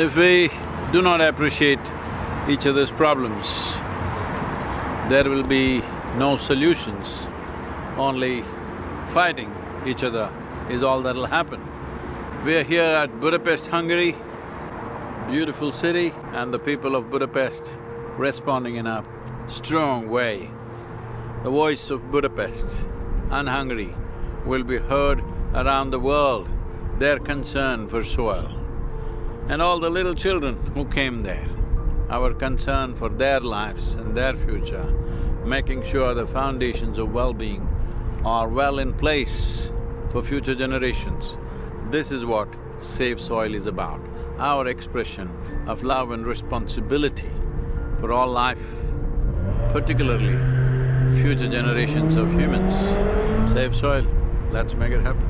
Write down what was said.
If we do not appreciate each other's problems, there will be no solutions, only fighting each other is all that'll happen. We are here at Budapest, Hungary, beautiful city and the people of Budapest responding in a strong way. The voice of Budapest and Hungary will be heard around the world, their concern for soil. And all the little children who came there, our concern for their lives and their future, making sure the foundations of well-being are well in place for future generations. This is what Save Soil is about, our expression of love and responsibility for all life, particularly future generations of humans. Save soil, let's make it happen.